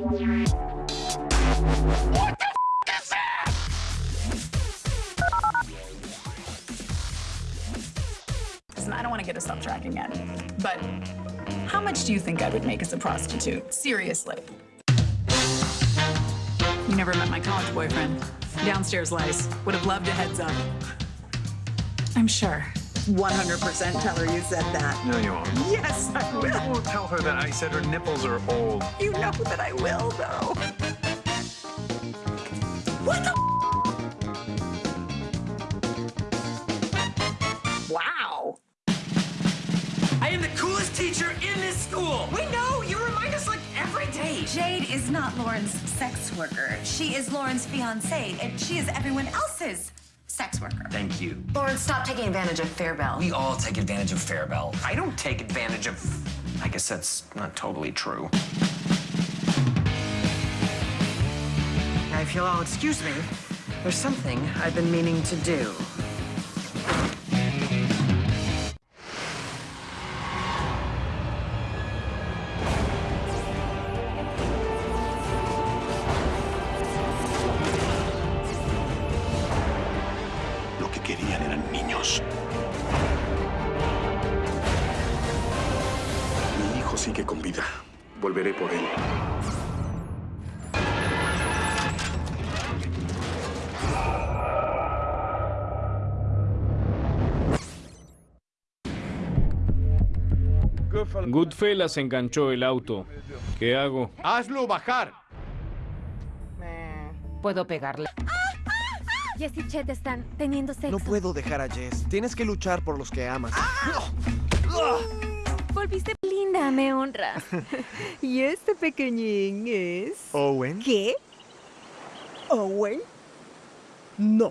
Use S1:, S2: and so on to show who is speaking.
S1: Listen, I don't want to get a off track again, but how much do you think I would make as a prostitute? Seriously. You never met my college boyfriend. Downstairs lice. Would have loved a heads up. I'm sure. 100% tell her you said that.
S2: No, you won't.
S1: Yes, I
S2: I
S1: will.
S2: won't tell her that I said her nipples are old.
S1: You know that I will, though. What the? Wow.
S3: I am the coolest teacher in this school.
S4: We know! You remind us like every day!
S5: Jade is not Lauren's sex worker. She is Lauren's fiancée, and she is everyone else's sex worker.
S3: Thank you.
S4: Lauren, stop taking advantage of Fairbell.
S3: We all take advantage of Fairbell. I don't take advantage of. I guess that's not totally true.
S4: If you'll all excuse me, there's something I've been meaning to do.
S6: Mi hijo sigue con vida. Volveré por él.
S7: Goodfellas enganchó el auto. ¿Qué hago?
S8: ¡Hazlo bajar!
S9: Puedo pegarle.
S10: Jess y Chet están teniendo sexo.
S8: No puedo dejar a Jess. Tienes que luchar por los que amas.
S10: Volviste linda, me honras. y este pequeñín es...
S8: Owen.
S10: ¿Qué? ¿Owen? No.